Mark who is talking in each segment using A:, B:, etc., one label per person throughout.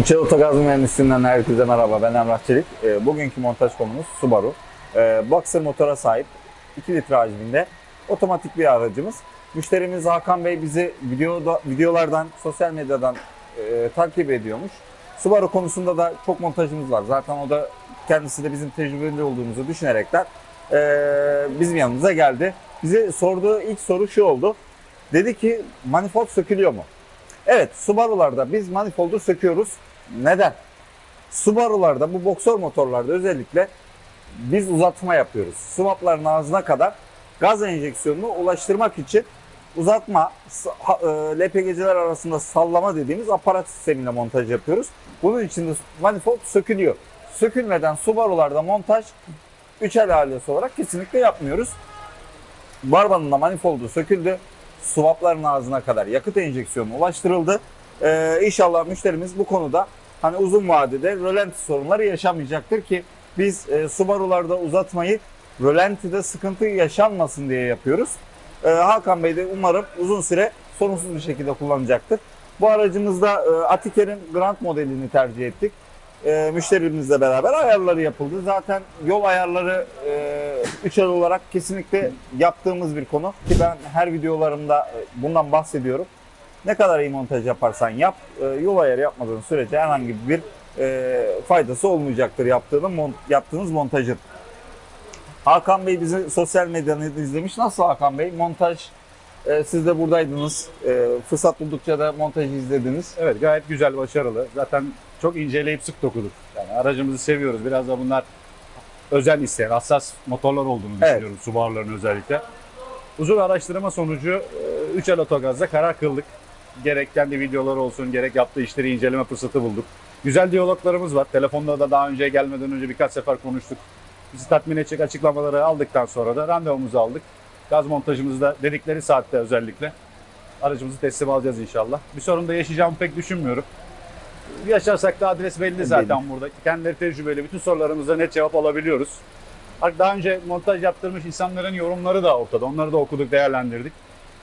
A: İçeri Otogaz Mühendisliğinden herkese merhaba. Ben Emrah Çelik. Ee, bugünkü montaj konumuz Subaru. Ee, Boxer motora sahip 2 litre hacminde otomatik bir aracımız. Müşterimiz Hakan Bey bizi videoda, videolardan, sosyal medyadan e, takip ediyormuş. Subaru konusunda da çok montajımız var. Zaten o da kendisi de bizim tecrübeli olduğumuzu düşünerekten e, bizim yanımıza geldi. Bize sorduğu ilk soru şu oldu. Dedi ki manifold sökülüyor mu? Evet, Subaru'larda biz manifoldu söküyoruz. Neden? Subaru'larda bu boksör motorlarda özellikle biz uzatma yapıyoruz. Swapların ağzına kadar gaz enjeksiyonunu ulaştırmak için uzatma, e, LPG'ciler arasında sallama dediğimiz aparat sistemiyle montaj yapıyoruz. Bunun için de manifold sökülüyor. Sökülmeden Subaru'larda montaj 3 el ailesi olarak kesinlikle yapmıyoruz. Barbanın da manifoldu söküldü. Swapların ağzına kadar yakıt enjeksiyonu ulaştırıldı. Ee, inşallah müşterimiz bu konuda hani uzun vadede rölanti sorunları yaşamayacaktır ki biz e, Subaru'larda uzatmayı rölantide sıkıntı yaşanmasın diye yapıyoruz. Ee, Hakan Bey de umarım uzun süre sorunsuz bir şekilde kullanacaktır. Bu aracımızda e, Atiker'in Grand modelini tercih ettik. E, müşterimizle beraber ayarları yapıldı. Zaten yol ayarları e, 3 el olarak kesinlikle yaptığımız bir konu. Ki ben her videolarımda e, bundan bahsediyorum. Ne kadar iyi montaj yaparsan yap, e, yol ayarı yapmadığın sürece herhangi bir e, faydası olmayacaktır yaptığın, mon- yaptığınız montajın. Hakan Bey bizi sosyal medyadan izlemiş. Nasıl Hakan Bey? Montaj, e, siz de buradaydınız. E, fırsat buldukça da montajı izlediniz.
B: Evet gayet güzel, başarılı. Zaten çok inceleyip sık dokuduk. Yani aracımızı seviyoruz. Biraz da bunlar özel isteyen, hassas motorlar olduğunu
A: Evet.
B: düşünüyorum Subaru'ların özellikle. Uzun araştırma sonucu 3 el otogazda karar kıldık. Gerek kendi videoları olsun, gerek yaptığı işleri inceleme fırsatı bulduk. Güzel diyaloglarımız var. Telefonda da daha önce gelmeden önce birkaç sefer konuştuk. Bizi tatmin edecek açıklamaları aldıktan sonra da randevumuzu aldık. Gaz montajımızı da dedikleri saatte özellikle aracımızı teslim alacağız inşallah. Bir sorun da yaşayacağımı pek düşünmüyorum. Yaşarsak da adres belli zaten burada. Kendileri tecrübeli. Bütün sorularımıza net cevap alabiliyoruz. Daha önce montaj yaptırmış insanların yorumları da ortada. Onları da okuduk, değerlendirdik.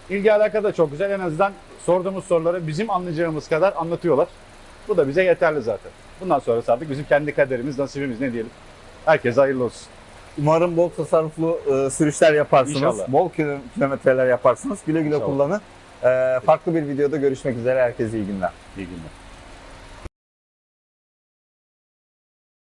B: İlgi alaka da çok güzel. En azından sorduğumuz soruları bizim anlayacağımız kadar anlatıyorlar. Bu da bize yeterli zaten. Bundan sonrası artık bizim kendi kaderimiz, nasibimiz ne diyelim. Herkese hayırlı olsun.
A: Umarım bol tasarruflu e, sürüşler yaparsınız.
B: İnşallah.
A: Bol kilo- kilometreler yaparsınız. Güle güle
B: İnşallah.
A: kullanın. E, farklı bir videoda görüşmek üzere. Herkese iyi günler.
B: İyi günler.